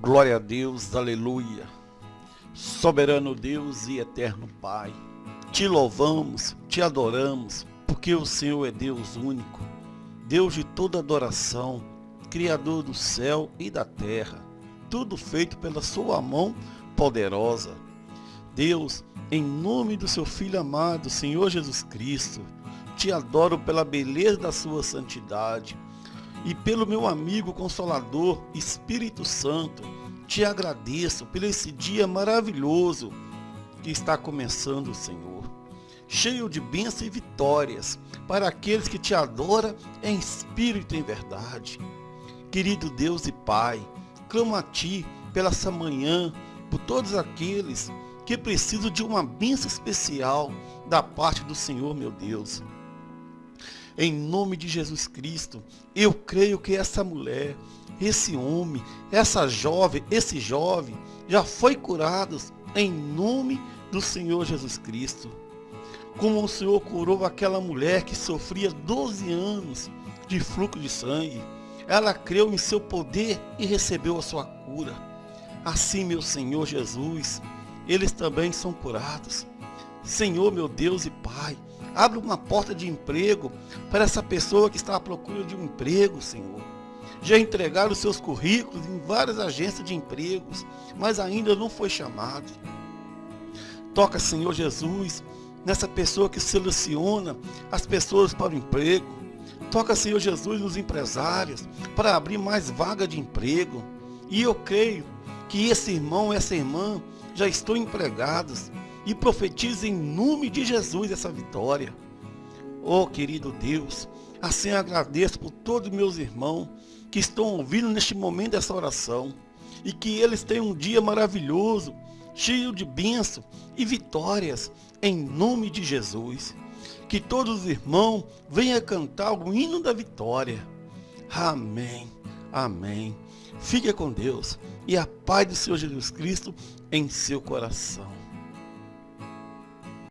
Glória a Deus, aleluia. Soberano Deus e eterno Pai, te louvamos, te adoramos, porque o Senhor é Deus único, Deus de toda adoração, Criador do céu e da terra, tudo feito pela sua mão poderosa. Deus, em nome do seu Filho amado, Senhor Jesus Cristo, te adoro pela beleza da sua santidade e pelo meu amigo consolador, Espírito Santo, te agradeço por esse dia maravilhoso que está começando, Senhor. Cheio de bênçãos e vitórias para aqueles que te adoram em espírito e em verdade. Querido Deus e Pai, clamo a Ti pela essa manhã, por todos aqueles que precisam de uma bênção especial da parte do Senhor, meu Deus. Em nome de Jesus Cristo, eu creio que essa mulher, esse homem, essa jovem, esse jovem, já foi curados em nome do Senhor Jesus Cristo. Como o Senhor curou aquela mulher que sofria 12 anos de fluxo de sangue. Ela creu em seu poder e recebeu a sua cura. Assim, meu Senhor Jesus, eles também são curados. Senhor, meu Deus e Pai, Abre uma porta de emprego para essa pessoa que está à procura de um emprego, Senhor. Já entregaram seus currículos em várias agências de empregos, mas ainda não foi chamado. Toca, Senhor Jesus, nessa pessoa que seleciona as pessoas para o emprego. Toca, Senhor Jesus, nos empresários para abrir mais vaga de emprego. E eu creio que esse irmão, essa irmã já estão empregados e profetize em nome de Jesus essa vitória. Oh, querido Deus, assim agradeço por todos meus irmãos que estão ouvindo neste momento essa oração e que eles tenham um dia maravilhoso, cheio de bênçãos e vitórias, em nome de Jesus. Que todos os irmãos venham cantar o hino da vitória. Amém. Amém. Fique com Deus e a paz do Senhor Jesus Cristo em seu coração.